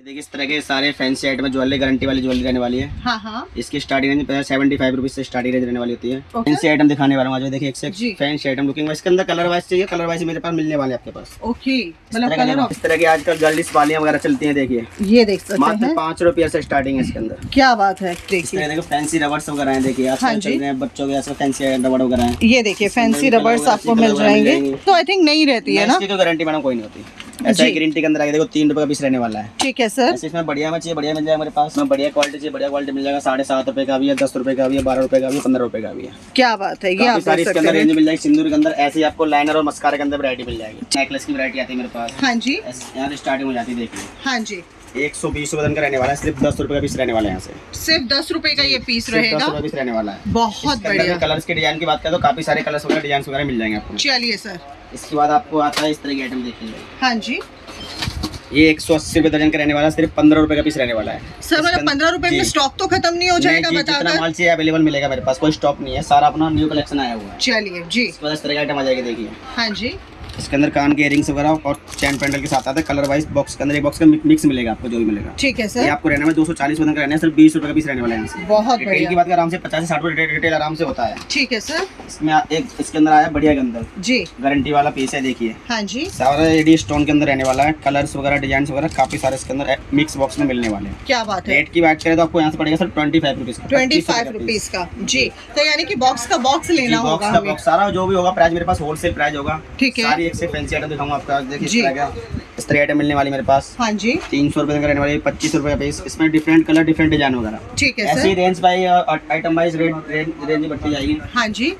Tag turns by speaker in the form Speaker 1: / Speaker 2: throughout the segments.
Speaker 1: ये देखिए इस तरह के सारे फैंसी आइटम ज्वेलरी गारंटी वाली ज्वेलरी रहने वाली है।
Speaker 2: हाँ हाँ।
Speaker 1: इसकी starting range seventy five rupees से स्टार्टिंग रेंज रहने वाली होती है। फैंसी आइटम दिखाने वाला हूँ देखिए एक फैंसी आइटम लुकिंग इसके अंदर कलर वाइज चाहिए कलर वाइज मेरे पास मिलने वाले आपके पास।
Speaker 2: ओके
Speaker 1: इस
Speaker 2: मतलब कलर
Speaker 1: इस तरह की आजकल गर्ल्स वालियाँ वगैरह चलती है देखिए।
Speaker 2: ये देख सकते
Speaker 1: मात्र पाँच रुपये से स्टार्टिंग है इसके अंदर।
Speaker 2: क्या बात है देखिए।
Speaker 1: फैंसी रबर्स वगैरह है देखिए
Speaker 2: हाँ
Speaker 1: आजकल चल रहे हैं बच्चों के फैंसी रबड़ वगैरह
Speaker 2: ये देखिए फैंसी रबर्स आपको मिल जाएँगे। तो आई थिंक नहीं रहती है ना?
Speaker 1: गारंटी मैडम कोई नहीं होती। ऐसा ग्रीन टी के अंदर आएगा देखो तीन रुपए का पीस रहने वाला है।
Speaker 2: ठीक है सर
Speaker 1: इसमें बढ़िया में चाहिए बढ़िया मिल जाएगा मेरे पास। इसमें बढ़िया क्वालिटी चाहिए बढ़िया क्वालिटी मिल जाएगा। साढ़े सात रुपए का भी है दस रुपए का भी है बारह रुपए का भी पंद्रह रुपए का भी है।
Speaker 2: क्या बात है ये
Speaker 1: सारी इसके अंदर रेंज मिल जाएगी। सिंदूर के अंदर ऐसे ही आपको लाइनर और मस्कारे के अंदर वरायटी मिल जाएगी। नेकलेस की वैरायटी आती है मेरे पास।
Speaker 2: हाँ जी।
Speaker 1: यहाँ स्टार्टिंग हो जाती है देखिए
Speaker 2: हाँ जी।
Speaker 1: एक सौ बीस वज़न का रहने वाला है सिर्फ़ दस रुपए का पीस रहने वाला है यहाँ से।
Speaker 2: सिर्फ़ दस रुपए का ये पीस
Speaker 1: दस
Speaker 2: रहेगा।
Speaker 1: पीस रहने वाला है।
Speaker 2: बहुत बढ़िया।
Speaker 1: कलर्स के डिज़ाइन की बात करें तो काफ़ी सारे कलर्स वगैरह डिज़ाइन वगैरह मिल जाएँगे आपको।
Speaker 2: चलिए सर
Speaker 1: इसके बाद आपको आता है इस तरह के आइटम देखेंगे
Speaker 2: हाँ जी।
Speaker 1: ये एक सौ अस्सी रुपए दर्जन का रहने वाला है सिर्फ़ पंद्रह रुपए का पीस रहने वाला है।
Speaker 2: सर मतलब पंद्रह रुपए में स्टॉक तो खत्म नहीं हो जाएगा
Speaker 1: जी, जितना माल चाहिए अवेलेबल मिलेगा मेरे पास कोई स्टॉक नहीं है सारा अपना न्यू कलेक्शन आया हुआ है।
Speaker 2: चलिए जी।
Speaker 1: इस तरह का आइटम आ जाएगा देखिए।
Speaker 2: हाँ जी।
Speaker 1: इसके अंदर कान के इयरिंग्स वगैरह और चैन पेंडल के साथ आता है कलर वाइज बॉक्स के अंदर एक बॉक्स का मिक्स मिलेगा आपको जो भी मिलेगा।
Speaker 2: ठीक है सर ये
Speaker 1: आपको रहने में दो सौ चालीस का रहना है सिर्फ़ बीस रुपए का पीस रहने वाला है
Speaker 2: बहुत
Speaker 1: रिटेल की बात करें आराम से पचास से साठ रुपए रिटेल आराम से होता है।
Speaker 2: ठीक है सर
Speaker 1: इसमें एक इसके अंदर आया बढ़िया के अंदर
Speaker 2: जी।
Speaker 1: गारंटी वाला पीस है देखिए।
Speaker 2: हाँ जी।
Speaker 1: सारा एडी स्टोन के अंदर रहने वाला है। कलर्स वगैरह डिज़ाइन वगैरह काफ़ी सारे इसके अंदर मिक्स बॉक्स में मिलने वाले हैं।
Speaker 2: क्या बात है।
Speaker 1: रेट की बात करें तो आपको यहाँ से पड़ेगा sir twenty five rupees
Speaker 2: twenty five rupees का। जी। तो यानी कि बॉक्स का बॉक्स लेना होगा
Speaker 1: सारा जो भी होगा प्राइस मेरे पास होलसेल प्राइस होगा।
Speaker 2: ठीक है।
Speaker 1: एक से फैंसी आइटम दिखाऊँगा आपको। आज देखिए इस। तरह आइटम मिलने वाली मेरे पास।
Speaker 2: हाँ जी।
Speaker 1: तीन सौ रुपए का रहने वाली पच्चीस रुपए का पीस इसमें डिफरेंट कलर डिफरेंट डिज़ाइन वगैरह।
Speaker 2: ठीक है
Speaker 1: ऐसी range by item wise rate range बढ़ती जाएगी।
Speaker 2: हाँ जी।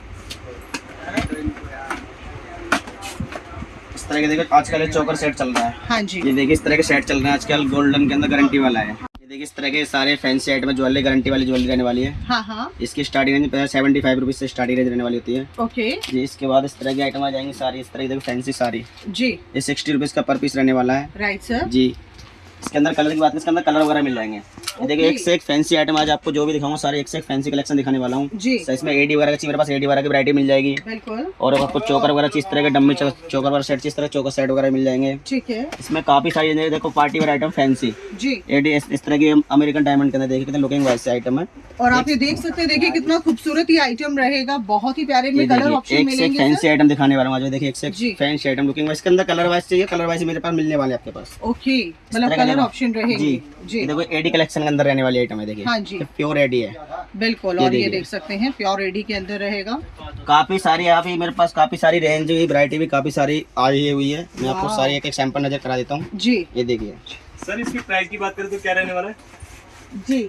Speaker 1: इस तरह के देखो आजकल चोकर सेट चल रहा है।
Speaker 2: हाँ जी।
Speaker 1: ये देखिए इस तरह के सेट चल रहे हैं। आजकल गोल्डन के अंदर गारंटी वाला है। देखिए इस तरह के सारे फैंसी आइटम ज्वेलरी गारंटी वाली ज्वेलरी रहने वाली है।
Speaker 2: हाँ हाँ।
Speaker 1: इसकी starting range seventy five rupees से स्टार्टिंग रेंज रहने वाली होती है।
Speaker 2: ओके।
Speaker 1: जी इसके बाद इस तरह की आइटम आ जाएँगे सारी इस तरह की फैंसी सारी।
Speaker 2: जी।
Speaker 1: ये सिक्सटी रुपीज़ का पर पीस रहने वाला है।
Speaker 2: Right sir
Speaker 1: ji. इसके अंदर कलर की बात करें इसके अंदर कलर वगैरह मिल जाएँगे। ये देखिए एक से एक फैंसी आइटम आज आपको जो भी दिखाऊँगा सारे एक से एक फैंसी कलेक्शन दिखाने वाला हूँ। इसमें एडी वगैरह चाहिए मेरे पास एडी वगैरह की वैरायटी मिल जाएगी। और आपको चोकर वगैरह इस तरह के डम्मी चोकर वगैरह सेट इस तरह चोकर सेट वगैरह मिल जाएँगे।
Speaker 2: ठीक है।
Speaker 1: इसमें काफ़ी सारी देखो party wear item fancy AD इस, तरह की अमेरिकन डायमंड के अंदर देखिए कितने लुकिंग वाइज आइटम है।
Speaker 2: और आप ये देख सकते हैं देखिए कितना खूबसूरत ये आइटम रहेगा। बहुत ही प्यारे में कलर ऑप्शन
Speaker 1: एक
Speaker 2: मिलेंगे
Speaker 1: फैंसी आइटम दिखाने वाला हूँ आज देखिए एक से फैंसी आइटम लुकिंग वाइज इसके अंदर कलर वाइज चाहिए कलर वाइज मेरे पास मिलने वाले आपके पास।
Speaker 2: ओके मतलब
Speaker 1: का
Speaker 2: कलर ऑप्शन रहेंगे।
Speaker 1: जी।
Speaker 2: जी।
Speaker 1: देखो एडी कलेक्शन के अंदर रहने वाली आइटम है देखिए।
Speaker 2: हाँ जी।
Speaker 1: प्योर एडी है।
Speaker 2: बिल्कुल और ये देख सकते हैं प्योर एडी के अंदर रहेगा।
Speaker 1: काफ़ी सारी यहाँ पे मेरे पास काफ़ी सारी रेंज हुई वैरायटी भी काफ़ी सारी आई हुई है। मैं आपको सारी एक एक सैंपल नज़र करा देता हूँ।
Speaker 2: जी।
Speaker 1: ये देखिए।
Speaker 3: सर इसकी प्राइस की बात करें तो क्या रहने वाला है?
Speaker 2: जी।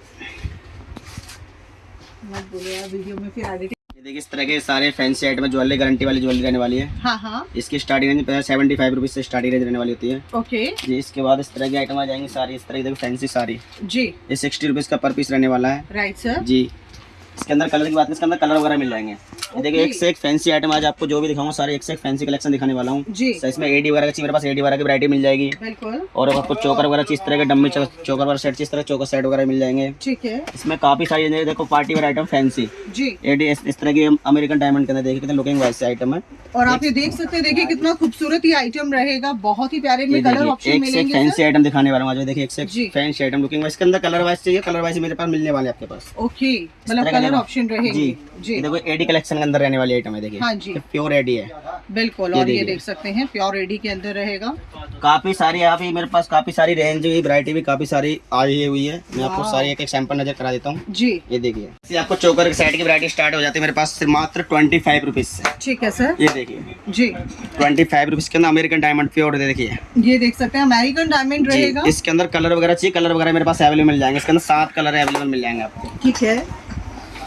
Speaker 2: मत बोलो वीडियो में फिर
Speaker 1: ये देखिए इस तरह के सारे फैंसी आइटम ज्वेलरी गारंटी वाली ज्वेलरी रहने वाली है।
Speaker 2: हाँ हाँ।
Speaker 1: इसकी starting range seventy five rupees से स्टार्टिंग रेंज रहने वाली होती है।
Speaker 2: ओके।
Speaker 1: जी इसके बाद इस तरह की आइटम आ जाएँगे सारी इस तरह की फैंसी सारी।
Speaker 2: जी।
Speaker 1: ये सिक्सटी रुपीज़ का पर पीस रहने वाला है।
Speaker 2: Right sir
Speaker 1: ji. इसके अंदर कलर की बात इसके अंदर कलर वगैरह मिल जाएँगे। देखिए एक से एक फैंसी आइटम आज आपको जो भी दिखाऊँगा सारे एक से एक फैंसी कलेक्शन दिखाने वाला हूँ।
Speaker 2: जी।
Speaker 1: इसमें एडी वगैरह चाहिए मेरे पास एडी वगैरह की वैरायटी मिल जाएगी। और आपको चोकर वगैरह इस तरह के डम्मी चोकर वगैरह सेट इस तरह चोकर सेट वगैरह मिल जाएँगे।
Speaker 2: ठीक है।
Speaker 1: इसमें काफ़ी सारी देखो party wear item fancy AD इस, तरह की अमेरिकन डायमंड के अंदर देखिए कितने लुकिंग वाइज से आइटम है।
Speaker 2: और आप ये देख सकते हैं देखिए कितना खूबसूरत ये आइटम रहेगा। बहुत ही प्यारे में कलर ऑप्शन
Speaker 1: एक फैंसी आइटम दिखाने वाला हूँ आज। देखिए एक से फैंसी आइटम लुकिंग वाइज के अंदर कलर वाइज चाहिए कलर वाइज मेरे पास मिलने वाले आपके पास।
Speaker 2: ओके मतलब
Speaker 1: का
Speaker 2: कलर ऑप्शन रहेंगे।
Speaker 1: जी।
Speaker 2: जी।
Speaker 1: देखो एडी कलेक्शन के अंदर रहने वाली आइटम है देखिए।
Speaker 2: हाँ जी।
Speaker 1: प्योर एडी है।
Speaker 2: बिल्कुल और ये। देख सकते हैं प्योर एडी के अंदर रहेगा।
Speaker 1: काफ़ी सारी आप मेरे पास काफ़ी सारी रेंज हुई वरायटी भी काफ़ी सारी आई हुई है। मैं आपको सारी एक एक सैंपल नज़र करा देता हूँ।
Speaker 2: जी।
Speaker 1: ये देखिए। आपको चोकर के सेट की वैरायटी स्टार्ट हो जाती है मेरे पास सिर्फ़ मात्र ट्वेंटी फाइव रुपीज़ से।
Speaker 2: ठीक है सर
Speaker 1: ये देखिए।
Speaker 2: जी।
Speaker 1: ट्वेंटी फाइव रुपीज़ के अंदर अमेरिकन डायमंड प्योर देखिए।
Speaker 2: ये देख सकते हैं अमेरिकन डायमंड रहेगा।
Speaker 1: इसके अंदर कलर वगैरह चाहिए कलर वगैरह मेरे पास अवेलेबल मिल जाएँगे। इसके अंदर सात कलर अवेलेबल मिल जाएँगे आपको।
Speaker 2: ठीक है।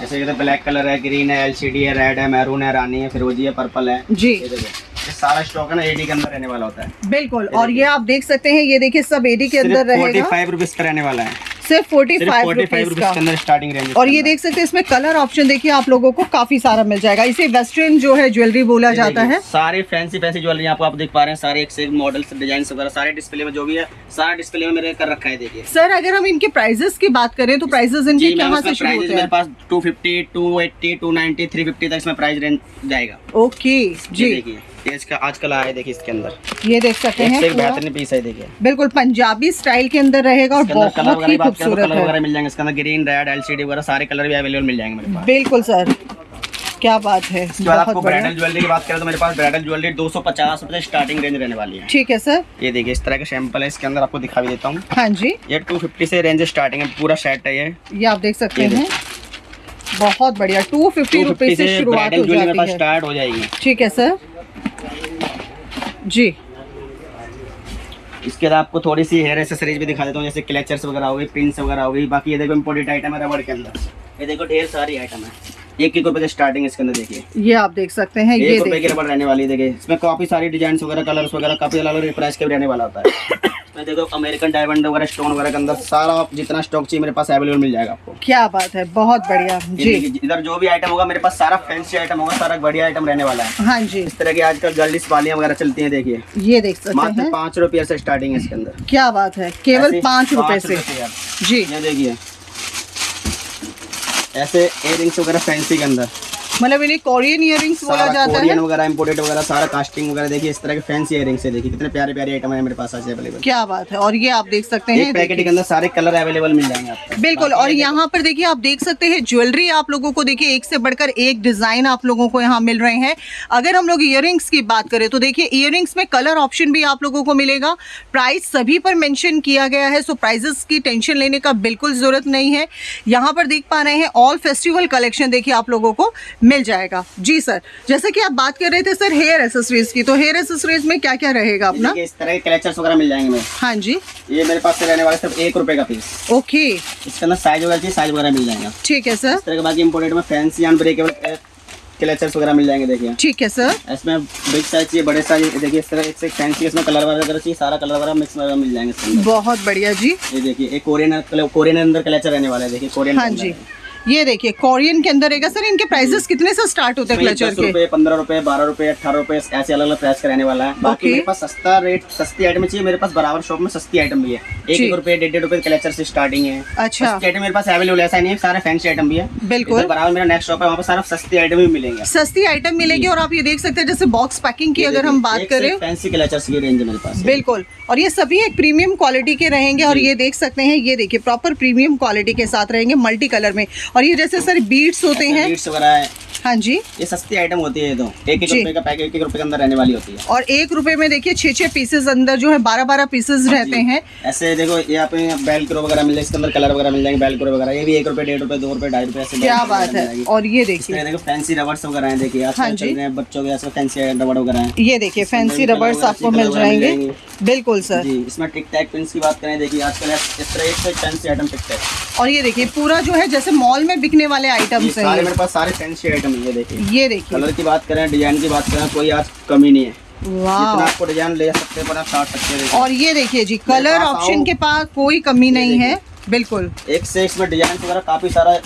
Speaker 1: जैसे ये तो ब्लैक कलर है ग्रीन है एलसीडी है रेड है मैरून है रानी है फिरोजी है पर्पल है।
Speaker 2: जी।
Speaker 1: ये सारा स्टॉक है ना एडी के अंदर रहने वाला होता है।
Speaker 2: बिल्कुल और ये आप देख सकते हैं ये देखिए सब एडी के अंदर रहेगा।
Speaker 1: फाइव रुपीज़ का रहने वाला है।
Speaker 2: सिर्फ़ फोर्टी फाइव रुपीज़
Speaker 1: का। अंदर स्टार्टिंग रेंज
Speaker 2: और ये देख सकते हैं इसमें कलर ऑप्शन देखिए आप लोगों को काफ़ी सारा मिल जाएगा। इसे वेस्टर्न जो है ज्वेलरी बोला जाता है।
Speaker 1: सारे फैंसी फैंसी ज्वेलरी आपको आप देख पा रहे हैं सारे एक से एक मॉडल्स डिज़ाइन वगैरह सारे डिस्प्ले में जो भी है सारा डिस्प्ले में मेरे कर रखा है देखिए।
Speaker 2: सर अगर हम इनके प्राइजेस की बात करें तो प्राइजेस इनके कहाँ से शुरू होते
Speaker 1: मेरे पास 250 280 290 350 तक इसमें प्राइस रेंज जाएगा।
Speaker 2: ओके जी।
Speaker 1: देखिए। ये इसका आजकल आया है देखिए इसके अंदर।
Speaker 2: ये देख सकते हैं
Speaker 1: बेहतरीन पीस है देखिए।
Speaker 2: बिल्कुल पंजाबी स्टाइल के अंदर रहेगा और बहुत ही
Speaker 1: की
Speaker 2: खूबसूरत
Speaker 1: कलर वगैरह मिल जाएँगे। इसके अंदर ग्रीन रेड एलसीडी वगैरह सारे कलर भी अवेलेबल मिल जाएँगे मेरे पास।
Speaker 2: बिल्कुल सर क्या बात है
Speaker 1: इसके बाद आपको ब्राइडल ज्वेलरी की बात करें तो मेरे पास ब्राइडल ज्वेलरी दो सौ पचास रुपये स्टार्टिंग रेंज रहने वाली है।
Speaker 2: ठीक है सर।
Speaker 1: ये देखिए इस तरह के सैंपल है इसके अंदर आपको दिखा भी देता हूँ।
Speaker 2: हाँ जी।
Speaker 1: ये 250 से रेंज स्टार्टिंग है पूरा सेट है ये।
Speaker 2: ये आप देख सकते हैं। बहुत बढ़िया टू फिफ्टी
Speaker 1: 250
Speaker 2: रुपीज़ से शुरुआत हो जाती है।
Speaker 1: स्टार्ट हो जाएगी।
Speaker 2: ठीक है सर। जी।
Speaker 1: इसके बाद आपको थोड़ी सी हेयर एसेसरीज भी दिखा देता हूँ जैसे क्लेचर्स वगैरह हो गई पिंस वगैरह हो गई बाकी ये देखो इम्पोर्टेंट आइटम है रबड़ के अंदर। ये देखो ढेर सारी आइटम है। एक एक रुपए से स्टार्टिंग इसके अंदर देखिए।
Speaker 2: ये आप देख सकते हैं ये
Speaker 1: रुपए की रबड़ रहने वाली है देखिए। इसमें काफ़ी सारी डिज़ाइन वगैरह कलर्स वगैरह काफ़ी अलग अलग प्राइस के भी रहने वाला होता है। इसमें देखो अमेरिकन डायमंड वगैरह स्टोन वगैरह के अंदर सारा जितना स्टॉक चाहिए मेरे पास अवेलेबल मिल जाएगा आपको।
Speaker 2: क्या बात है बहुत बढ़िया जी।
Speaker 1: इधर जो भी आइटम होगा मेरे पास सारा फैंसी आइटम होगा सारा बढ़िया आइटम रहने वाला है।
Speaker 2: हाँ जी।
Speaker 1: इस तरह की आजकल गर्ल्स वालियाँ वगैरह चलती हैं देखिए।
Speaker 2: ये देख सकते
Speaker 1: मात्र
Speaker 2: हैं।
Speaker 1: पाँच रुपये से स्टार्टिंग है इसके अंदर।
Speaker 2: क्या बात है केवल पाँच
Speaker 1: पाँच
Speaker 2: से। जी।
Speaker 1: ये देखिए। ऐसे इयरिंग्स वगैरह फैंसी के अंदर।
Speaker 2: मतलब इन्हें कोरियन इयरिंग्स बोला
Speaker 1: सारा
Speaker 2: जाता
Speaker 1: कोरियन
Speaker 2: है?
Speaker 1: वगैरह इंपोर्टेड वगैरह सारा कास्टिंग वगैरह देखिए इस तरह के फैंसी इयरिंग्स है देखिए कितने प्यारे प्यारे आइटम है मेरे पास आज अवेलेबल
Speaker 2: क्या बात है और ये आप देख सकते
Speaker 1: एक
Speaker 2: हैं
Speaker 1: पैकेट के अंदर सारे कलर अवेलेबल मिल जाएँगे आपको।
Speaker 2: बिल्कुल और यहाँ पर देखिए आप देख सकते हैं ज्वेलरी आप लोगों को देखिए एक से बढ़कर एक डिज़ाइन आप लोगों को यहाँ मिल रहे हैं। अगर हम लोग इयरिंग्स की बात करें तो देखिए इयरिंग्स में कलर ऑप्शन भी आप लोगों को मिलेगा। प्राइस सभी पर मेंशन किया गया है सो प्राइजेस की टेंशन लेने का बिल्कुल ज़रूरत नहीं है। यहाँ पर देख पा रहे हैं ऑल फेस्टिवल कलेक्शन देखिए आप लोगों को मिल जाएगा। जी सर जैसे कि आप बात कर रहे थे सर हेयर एसेसरीज की तो हेयर एसेसरीज में क्या क्या रहेगा अपना?
Speaker 1: इस तरह के कलेक्चर्स वगैरह मिल जाएँगे
Speaker 2: हाँ जी।
Speaker 1: ये मेरे पास से रहने वाले सिर्फ़ एक रुपए का पीस
Speaker 2: ओके।
Speaker 1: इसके अंदर साइज़ वगैरह साइज़ वगैरह मिल जाएगा।
Speaker 2: ठीक है सर।
Speaker 1: इस तरह के बाकी इंपोर्टेड में फैंसी अनब्रेकेबल कलेक्चर्स वगैरह मिल जाएँगे देखिए।
Speaker 2: ठीक है सर।
Speaker 1: इसमें बिग साइज़ चाहिए बड़े साइज़ देखिए इस तरह से फैंसी इसमें कलर वगैरह चाहिए सारा कलर वगैरह मिक्स वगैरह मिल जाएँगे
Speaker 2: बहुत बढ़िया जी।
Speaker 1: ये देखिए एक कोरियन कोरियन अंदर कलेक्चर रहने वाला है देखिए कोरियन
Speaker 2: हाँ जी। ये देखिए कोरियन के अंदर रहेगा। सर इनके प्राइसेस कितने से स्टार्ट होते हैं क्लचर के?
Speaker 1: पंद्रह रुपए बारह रुपए अठारह रुपए ऐसे अलग अलग प्राइस का रहने वाला है। बाकी. मेरे पास सस्ता रेट सस्ती आइटम चाहिए मेरे पास बराबर शॉप में सस्ती आइटम भी है। एक। रुपए डेढ़ डेढ़ रुपए कलेक्चर से स्टार्टिंग है।
Speaker 2: अच्छा।
Speaker 1: आइटम मेरे पास अवेलेबल ऐसा नहीं है सारे फैंसी आइटम भी है।
Speaker 2: बिल्कुल।
Speaker 1: बराबर मेरा नेक्स्ट शॉप है वहाँ पर सारा सस्ती आइटम भी मिलेंगे।
Speaker 2: सस्ती आइटम मिलेगी और आप ये देख सकते हैं जैसे बॉक्स पैकिंग की अगर हम बात करें।
Speaker 1: फैंसी कलेक्चर्स की रेंज है मेरे पास।
Speaker 2: बिल्कुल। और ये सभी एक प्रीमियम क्वालिटी के रहेंगे और ये देख सकते हैं ये देखिए प्रॉपर प्रीमियम क्वालिटी के साथ रहेंगे मल्टी कलर में। और ये जैसे सर बीट्स होते हैं
Speaker 1: बीट्स वगैरह है
Speaker 2: हाँ जी
Speaker 1: ये सस्ती आइटम होती है ये तो एक एक रुपए का पैकेट एक एक रुपए के अंदर रहने वाली होती है
Speaker 2: और एक रुपए में देखिए छः छह पीसेस अंदर जो है बारह बारह पीसेस रहते हैं
Speaker 1: ऐसे देखो यहाँ पे बेल क्रो वगैरह मिल जाए इसके अंदर कलर वगैरह मिल जाएँगे बेल क्रो वगैरह ये भी एक रुपए डेढ़ रुपए दो रुपए ढाई रुपए ऐसे
Speaker 2: क्या बात है और ये देखिए
Speaker 1: देखो फैंसी रबर्स वगैरह हैं देखिए
Speaker 2: हाँ जी।
Speaker 1: बच्चों के फैंसी रबड़ वगैरह हैं
Speaker 2: ये देखिए फैंसी रबर्स आपको मिल जाएँगे बिल्कुल सर
Speaker 1: जी इसमें टिक टैक पिंस की बात करें देखिए आजकल इस तरह एक फैंसी आइटम टिक टैक
Speaker 2: और ये देखिए पूरा जो है जैसे मॉल में बिकने वाले आइटम्स हैं
Speaker 1: सारे मेरे पास सारे फैंसी आइटम है ये देखिए।
Speaker 2: ये देखिए।
Speaker 1: कलर की बात करें डिज़ाइन की बात करें कोई आज कमी नहीं है। आपको डिज़ाइन ले सकते हैं आप काट सकते हैं
Speaker 2: और ये देखिए जी कलर ऑप्शन के पास कोई कमी नहीं है बिल्कुल।
Speaker 1: एक से इसमें डिज़ाइन वगैरह काफ़ी सारा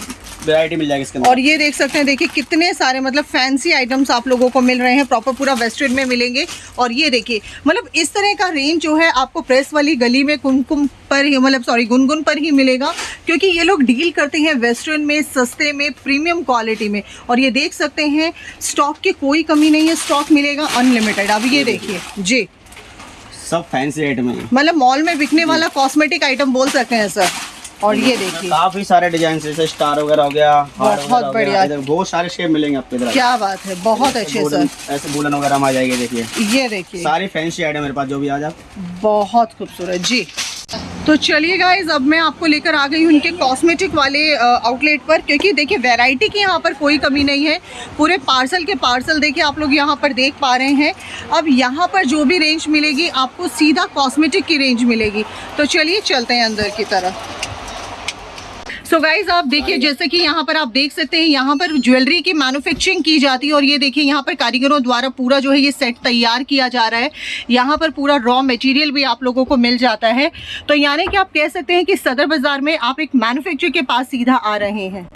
Speaker 1: वैरायटी मिल जाएगी इसके अंदर।
Speaker 2: और ये देख सकते हैं देखिए कितने सारे मतलब फैंसी आइटम्स आप लोगों को मिल रहे हैं प्रॉपर पूरा वेस्टर्न में मिलेंगे। और ये देखिए मतलब इस तरह का रेंज जो है आपको प्रेस वाली गली में कुमकुम पर ही मतलब सॉरी गुनगुन पर ही मिलेगा। क्योंकि ये लोग डील करते हैं वेस्टर्न में सस्ते में प्रीमियम क्वालिटी में। और ये देख सकते हैं स्टॉक की कोई कमी नहीं है स्टॉक मिलेगा अनलिमिटेड अब ये देखिए जी।
Speaker 1: सब फैंसी आइटम है
Speaker 2: मतलब मॉल में बिकने वाला कॉस्मेटिक आइटम बोल सकते हैं सर और ये देखिए।
Speaker 1: काफ़ी सारे डिज़ाइन जैसे स्टार वगैरह हो गया
Speaker 2: बहुत बढ़िया।
Speaker 1: बहुत सारे शेप मिलेंगे आपके इधर।
Speaker 2: क्या बात है बहुत अच्छे सर
Speaker 1: ऐसे बुलन वगैरह आ जाएगी देखिए।
Speaker 2: ये देखिए।
Speaker 1: सारी फैंसी आइटम मेरे पास जो भी आ जाए
Speaker 2: बहुत खूबसूरत जी। तो चलिए गाइज़ अब मैं आपको लेकर आ गई हूँ उनके कॉस्मेटिक वाले आउटलेट पर क्योंकि देखिए वैरायटी की यहाँ पर कोई कमी नहीं है। पूरे पार्सल के पार्सल देखिए आप लोग यहाँ पर देख पा रहे हैं। अब यहाँ पर जो भी रेंज मिलेगी आपको सीधा कॉस्मेटिक की रेंज मिलेगी। तो चलिए चलते हैं अंदर की तरफ़। सो so गाइज़ आप देखिए जैसे कि यहाँ पर आप देख सकते हैं यहाँ पर ज्वेलरी की मैन्युफैक्चरिंग की जाती है और ये देखिए यहाँ पर कारीगरों द्वारा पूरा जो है ये सेट तैयार किया जा रहा है। यहाँ पर पूरा रॉ मटेरियल भी आप लोगों को मिल जाता है। तो यानी कि आप कह सकते हैं कि सदर बाज़ार में आप एक मैन्युफैक्चर के पास सीधा आ रहे हैं।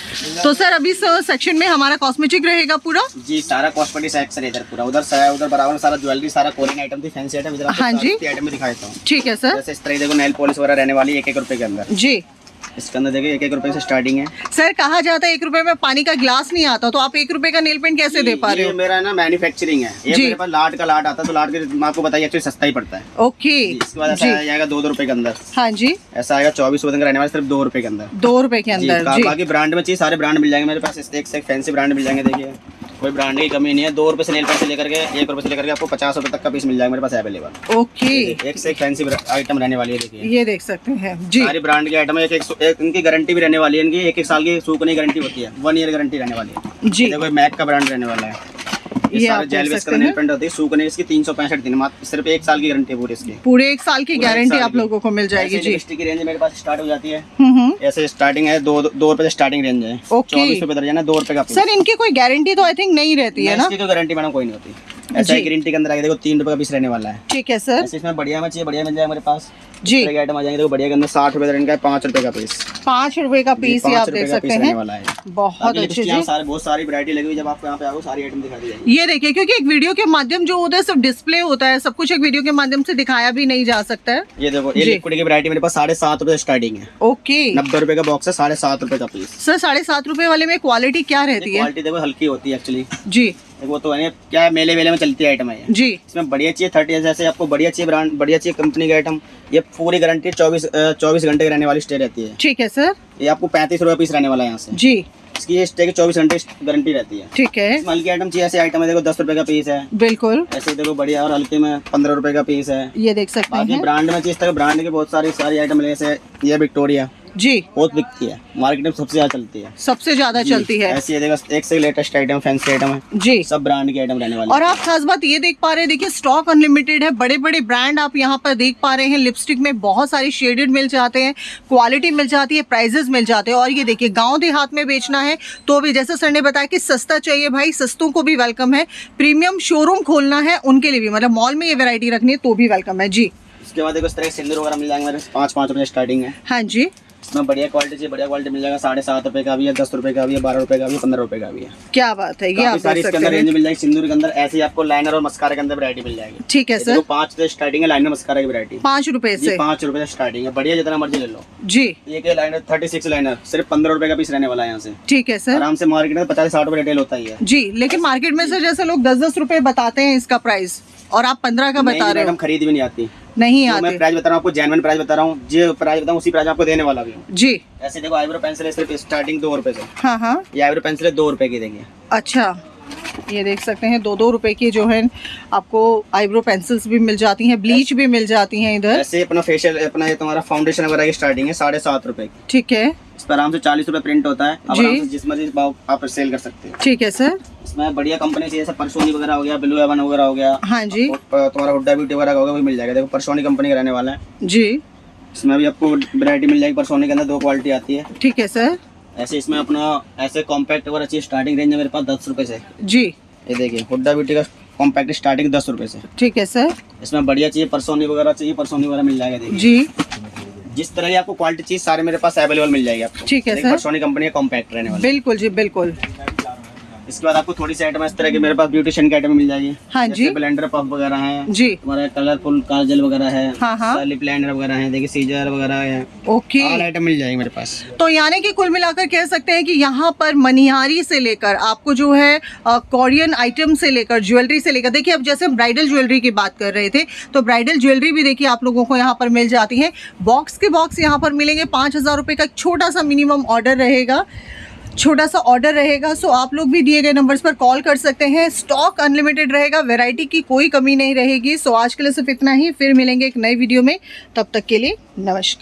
Speaker 2: तो सर अभी सेक्शन में हमारा कॉस्मेटिक रहेगा पूरा?
Speaker 1: जी सारा कॉस्मेटिक सेक्शन इधर पूरा। उधर सारा उधर बराबर सारा ज्वेलरी सारा कोरियन आइटम थी फैंसी आइटम
Speaker 2: हाँ जी।
Speaker 1: आइटम में दिखा हूँ।
Speaker 2: ठीक है सर
Speaker 1: जैसे इस तरह देखो नेल पॉलिश वगैरह रहने वाली एक एक रुपए के अंदर।
Speaker 2: जी।
Speaker 1: इसके अंदर देखिए एक एक रुपए से स्टार्टिंग है।
Speaker 2: सर कहा जाता है एक रुपए में पानी का ग्लास नहीं आता तो आप एक रुपए का नेल पेंट कैसे दे पा रहे हो?
Speaker 1: मेरा ना मैन्युफैक्चरिंग है। ये मेरे पास लाट का लाट आता है तो लाट के मैं आपको बताइए एक्चुअली सस्ता ही पड़ता है।
Speaker 2: ओके।
Speaker 1: इसके बाद ऐसा आ जाएगा दो दो रुपए के अंदर।
Speaker 2: हाँ जी।
Speaker 1: ऐसा आएगा चौबीस रुपए का रहने वाला सिर्फ़ दो रुपए के अंदर।
Speaker 2: दो रुपए के अंदर
Speaker 1: बाकी ब्रांड में चाहिए सारे ब्रांड मिल जाएँगे मेरे पास एक से एक फैंसी ब्रांड मिल जाएँगे देखिए। कोई ब्रांड की कमी नहीं है। दो रुपए से नेल पेंट से लेकर के एक रुपए से लेकर के आपको पचास रुपए तक का पीस मिल जाएगा मेरे पास अवेलेबल
Speaker 2: ओके
Speaker 1: एक से एक फैंसी आइटम रहने वाली है देखिए।
Speaker 2: ये देख सकते हैं। जी।
Speaker 1: सारी ब्रांड की आइटम है एक एक, एक इनकी गारंटी भी रहने वाली है इनकी एक एक साल की सूखने की गारंटी होती है। वन ईयर गारंटी रहने वाली है।
Speaker 2: जी।
Speaker 1: कोई देखो मैक का ब्रांड रहने वाला है। ये सारे जेल होती है। सूखने इसकी तीन सौ पैंसठ दिन मात्र सिर्फ़ एक साल की गारंटी है पूरी इसकी।
Speaker 2: पूरे एक साल की गारंटी आप लोगों को मिल जाएगी जी।
Speaker 1: की रेंज मेरे पास स्टार्ट हो जाती है।
Speaker 2: हम्म हम्म।
Speaker 1: ऐसे स्टार्टिंग है दो दो रुपए स्टार्टिंग रेंज है। चौबीस रुपए दर्जन है दो रुपए का
Speaker 2: सर इनकी कोई गारंटी तो आई थिंक नहीं रहती है ना?
Speaker 1: कोई गारंटी मैडम कोई नहीं होती। ऐसा। ग्रीन टी के अंदर आगे देखो तीन रुपए का पीस रहने वाला है।
Speaker 2: ठीक है सर।
Speaker 1: इसमें बढ़िया में चाहिए बढ़िया मिल जाएगा मेरे पास।
Speaker 2: जी।
Speaker 1: आइटम आ जाएँगे देखो बढ़िया के अंदर साठ रुपए दर्जन का है पाँच रुपए का पीस
Speaker 2: पाँच रुपए का पीस ये आप देख सकते हैं।
Speaker 1: वाला है।
Speaker 2: बहुत अच्छे जी।
Speaker 1: सारे बहुत सारी वैरायटी लगी हुई जब आपको यहाँ पे आओ सारी आइटम दिखा दी
Speaker 2: ये देखिए क्योंकि एक वीडियो के माध्यम जो होता है सिर्फ़ डिस्प्ले होता है सब कुछ एक वीडियो के माध्यम से दिखाया भी नहीं जा सकता है।
Speaker 1: ये देखो ये। लिक्विड की वैरायटी मेरे पास साढ़े सात रुपए स्टार्टिंग है।
Speaker 2: ओके।
Speaker 1: नब्बे रुपए का बॉक्स है साढ़े सात रुपए का पीस
Speaker 2: सर साढ़े सात रुपए वाले में क्वालिटी क्या रहती है?
Speaker 1: क्वालिटी देखो हल्की होती है एक्चुअली
Speaker 2: जी।
Speaker 1: वो तो है क्या मेले वेले में चलती है आइटम है
Speaker 2: जी।
Speaker 1: इसमें बढ़िया चाहिए थर्टी जैसे आपको बढ़िया चाहिए ब्रांड बढ़िया चाहिए कंपनी की आइटम ये पूरी गारंटी चौबीस चौबीस घंटे की रहने वाली स्टे रहती है।
Speaker 2: ठीक है सर
Speaker 1: ये आपको पैंतीस रुपये पीस रहने वाला है यहाँ से।
Speaker 2: जी।
Speaker 1: इसकी ये स्टे की चौबीस घंटे गारंटी रहती है।
Speaker 2: ठीक है।
Speaker 1: हल्की आइटम चाहिए ऐसे आइटम है देखो दस रुपए का पीस है।
Speaker 2: बिल्कुल।
Speaker 1: ऐसे देखो बढ़िया और हल्के में पंद्रह रुपए का पीस है।
Speaker 2: ये देख सकते हैं।
Speaker 1: ब्रांड में चीज़ तक ब्रांड के बहुत सारी सारी आइटम ले जैसे ये विक्टोरिया
Speaker 2: जी।
Speaker 1: बहुत बिकती है। मार्केट में सबसे ज़्यादा चलती है।
Speaker 2: सबसे ज़्यादा चलती है।
Speaker 1: ऐसी है एक से लेटेस्ट आइटम फैंसी आइटम है।
Speaker 2: जी।
Speaker 1: सब ब्रांड की आइटम रहने वाली।
Speaker 2: और आप खास बात ये देख पा रहे हैं देखिए स्टॉक अनलिमिटेड है बड़े बड़े ब्रांड आप यहाँ पर देख पा रहे हैं। लिपस्टिक में बहुत सारी शेडेड मिल जाते हैं क्वालिटी मिल जाती है प्राइजेस मिल जाते हैं। और ये देखिए गाँव देहात में बेचना है तो भी जैसे सर ने बताया कि सस्ता चाहिए भाई सस्तों को भी वेलकम है। प्रीमियम शोरूम खोलना है उनके लिए भी। मतलब मॉल में ये वेरायटी रखनी है तो भी वेलकम है। जी।
Speaker 1: उसके बाद देखो इस तरह सिंदूर वगैरह मिल जाएँगे मेरे पाँच पाँच रुपए स्टार्टिंग है।
Speaker 2: हाँ जी।
Speaker 1: इसमें बढ़िया क्वालिटी चाहिए बढ़िया क्वालिटी मिल जाएगा। साढ़े सात रुपए का भी है दस रुपए का भी है बारह रुपए का भी है पंद्रह रुपए का भी है।
Speaker 2: क्या बात है ये आप
Speaker 1: सारी इसके अंदर रेंज मिल जाएगी। सिंदूर के अंदर ऐसे ही आपको लाइनर और मस्कारा के अंदर वैरायटी मिल जाएगी।
Speaker 2: ठीक है सर
Speaker 1: पाँच से स्टार्टिंग है लाइनर मस्कारा की वैरायटी
Speaker 2: पाँच रुपए से।
Speaker 1: पाँच रुपए से स्टार्टिंग है। बढ़िया जितना मर्ज़ी ले लो।
Speaker 2: जी।
Speaker 1: एक लाइनर थर्टी सिक्स लाइनर सिर्फ़ पंद्रह रुपए का पीस रहने वाला है यहाँ से।
Speaker 2: ठीक है सर
Speaker 1: आराम से मार्केट में पचास साठ रुपए रिटेल होता है
Speaker 2: जी लेकिन मार्केट में सर जैसे लोग दस दस रुपए बताते हैं इसका प्राइस और आप पंद्रह का बता रहे हो।
Speaker 1: मैडम खरीद भी नहीं आती।
Speaker 2: नहीं
Speaker 1: आते मैं प्राइस बता रहा हूँ आपको जेनवन प्राइस बता रहा हूँ जो प्राइस बताऊँ उसी प्राइस आपको देने वाला भी हूँ।
Speaker 2: जी।
Speaker 1: ऐसे देखो आईब्रो पेंसिल है सिर्फ़ स्टार्टिंग दो रुपए से।
Speaker 2: हाँ हाँ।
Speaker 1: ये आईब्रो पेंसिल है दो रुपए की देंगे।
Speaker 2: अच्छा। ये देख सकते हैं दो दो रुपए की जो है आपको आईब्रो पेंसिल्स भी मिल जाती हैं ब्लीच भी मिल जाती हैं इधर।
Speaker 1: ऐसे अपना फेशियल अपना ये तुम्हारा फाउंडेशन वगैरह की स्टार्टिंग है साढ़े सात रुपए की।
Speaker 2: ठीक है।
Speaker 1: इस पर आराम से चालीस रुपए प्रिंट होता है। अब
Speaker 2: जी।
Speaker 1: जिस मर्ज़ी आप सेल कर सकते हो।
Speaker 2: ठीक है सर।
Speaker 1: इसमें बढ़िया कंपनी से जैसे परसोनी वगैरह हो गया ब्लू एवन वगैरह हो गया।
Speaker 2: हाँ जी।
Speaker 1: तुम्हारा हुड्डा ब्यूटी वगैरह का होगा वो मिल जाएगा। देखो परसोनी कंपनी का रहने वाला है।
Speaker 2: जी।
Speaker 1: इसमें भी आपको वैरायटी मिल जाएगी परसोनी के अंदर दो क्वालिटी आती है।
Speaker 2: ठीक है सर।
Speaker 1: ऐसे इसमें अपना ऐसे कॉम्पैक्ट और अच्छी स्टार्टिंग रेंज है मेरे पास दस रुपए से।
Speaker 2: जी।
Speaker 1: ये देखिए हुड्डा ब्यूटी का कॉम्पैक्ट स्टार्टिंग दस रुपए से।
Speaker 2: ठीक है सर
Speaker 1: इसमें बढ़िया चाहिए परसोनी वगैरह चाहिए परसोनी वगैरह मिल जाएगा देखिए।
Speaker 2: जी।
Speaker 1: जिस तरह की आपको क्वालिटी चाहिए सारे मेरे पास अवेलेबल मिल जाएगी आपको।
Speaker 2: ठीक है सर
Speaker 1: परसोनी कंपनी का कॉम्पैक्ट रहने वाला।
Speaker 2: बिल्कुल जी बिल्कुल।
Speaker 1: इसके बाद आपको थोड़ी सी आइटम इस तरह की मेरे पास ब्यूटिशियन की आइटम मिल जाएगी।
Speaker 2: हाँ जी।
Speaker 1: ब्लेंडर पफ वगैरह है
Speaker 2: जी।
Speaker 1: तुम्हारा कलरफुल काजल वगैरह है
Speaker 2: हाँ, हाँ।
Speaker 1: वगैरह है देखिए सीजर वगैरह है।
Speaker 2: ओके।
Speaker 1: आइटम मिल जाएगी मेरे पास।
Speaker 2: तो यानी कि कुल मिलाकर कह सकते हैं कि यहाँ पर मनिहारी से लेकर आपको जो है कोरियन आइटम से लेकर ज्वेलरी से लेकर देखिए अब जैसे ब्राइडल ज्वेलरी की बात कर रहे थे तो ब्राइडल ज्वेलरी भी देखिए आप लोगों को यहाँ पर मिल जाती है। बॉक्स के बॉक्स यहाँ पर मिलेंगे पाँच हज़ार रुपये का एक छोटा सा मिनिमम ऑर्डर रहेगा। छोटा सा ऑर्डर रहेगा सो आप लोग भी दिए गए नंबर्स पर कॉल कर सकते हैं। स्टॉक अनलिमिटेड रहेगा वेराइटी की कोई कमी नहीं रहेगी। सो आज के लिए सिर्फ़ इतना ही, फिर मिलेंगे एक नई वीडियो में। तब तक के लिए नमस्कार।